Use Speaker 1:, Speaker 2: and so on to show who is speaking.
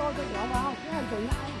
Speaker 1: coi cho nhỏ vào cái hành trình này